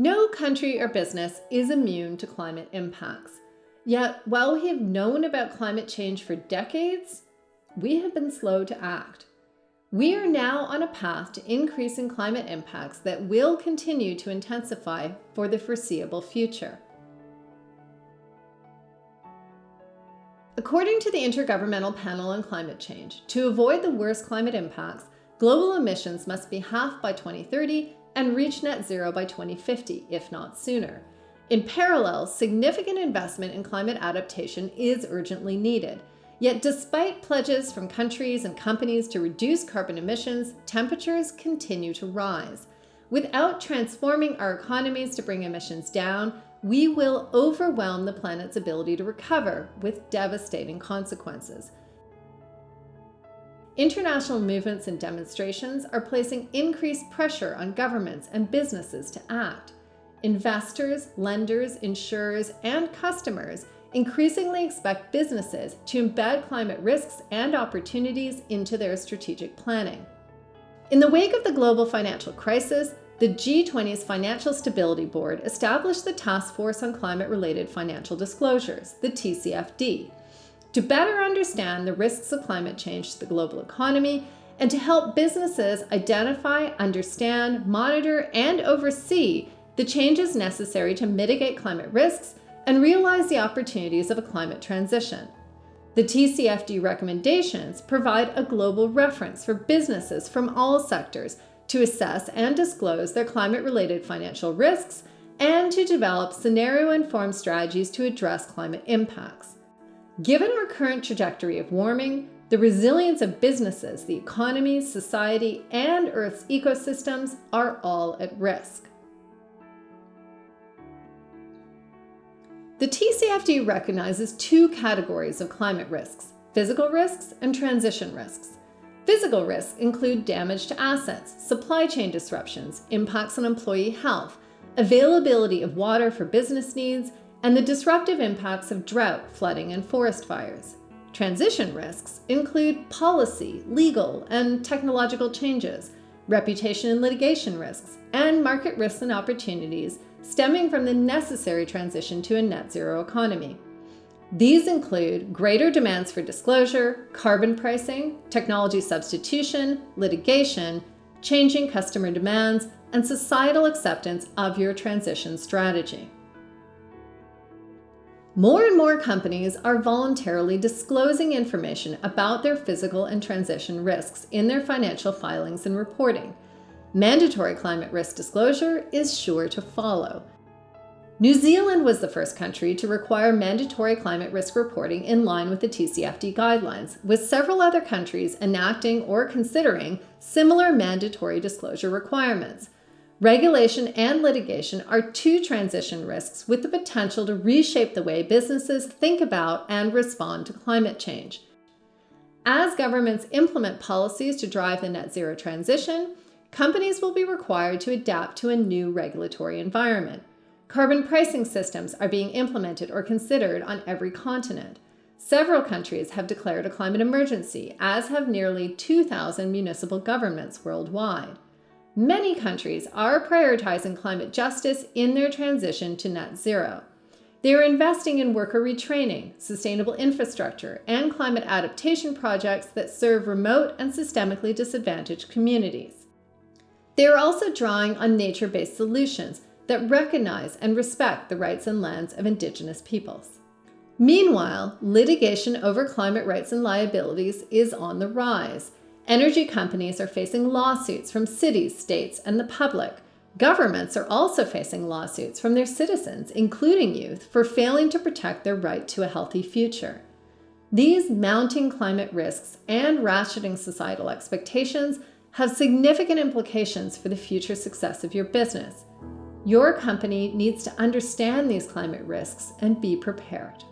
No country or business is immune to climate impacts. Yet, while we have known about climate change for decades, we have been slow to act. We are now on a path to increasing climate impacts that will continue to intensify for the foreseeable future. According to the Intergovernmental Panel on Climate Change, to avoid the worst climate impacts, global emissions must be half by 2030 and reach net zero by 2050, if not sooner. In parallel, significant investment in climate adaptation is urgently needed. Yet despite pledges from countries and companies to reduce carbon emissions, temperatures continue to rise. Without transforming our economies to bring emissions down, we will overwhelm the planet's ability to recover with devastating consequences. International movements and demonstrations are placing increased pressure on governments and businesses to act. Investors, lenders, insurers, and customers increasingly expect businesses to embed climate risks and opportunities into their strategic planning. In the wake of the global financial crisis, the G20's Financial Stability Board established the Task Force on Climate-Related Financial Disclosures, the TCFD, to better understand the risks of climate change to the global economy and to help businesses identify, understand, monitor, and oversee the changes necessary to mitigate climate risks and realize the opportunities of a climate transition. The TCFD recommendations provide a global reference for businesses from all sectors to assess and disclose their climate-related financial risks and to develop scenario-informed strategies to address climate impacts. Given our current trajectory of warming, the resilience of businesses, the economy, society, and Earth's ecosystems are all at risk. The TCFD recognizes two categories of climate risks, physical risks and transition risks. Physical risks include damage to assets, supply chain disruptions, impacts on employee health, availability of water for business needs, and the disruptive impacts of drought, flooding, and forest fires. Transition risks include policy, legal, and technological changes, reputation and litigation risks, and market risks and opportunities stemming from the necessary transition to a net zero economy. These include greater demands for disclosure, carbon pricing, technology substitution, litigation, changing customer demands, and societal acceptance of your transition strategy. More and more companies are voluntarily disclosing information about their physical and transition risks in their financial filings and reporting. Mandatory climate risk disclosure is sure to follow, New Zealand was the first country to require mandatory climate risk reporting in line with the TCFD guidelines, with several other countries enacting or considering similar mandatory disclosure requirements. Regulation and litigation are two transition risks with the potential to reshape the way businesses think about and respond to climate change. As governments implement policies to drive the net zero transition, companies will be required to adapt to a new regulatory environment. Carbon pricing systems are being implemented or considered on every continent. Several countries have declared a climate emergency, as have nearly 2,000 municipal governments worldwide. Many countries are prioritizing climate justice in their transition to net zero. They are investing in worker retraining, sustainable infrastructure, and climate adaptation projects that serve remote and systemically disadvantaged communities. They are also drawing on nature-based solutions that recognize and respect the rights and lands of Indigenous peoples. Meanwhile, litigation over climate rights and liabilities is on the rise. Energy companies are facing lawsuits from cities, states, and the public. Governments are also facing lawsuits from their citizens, including youth, for failing to protect their right to a healthy future. These mounting climate risks and ratcheting societal expectations have significant implications for the future success of your business. Your company needs to understand these climate risks and be prepared.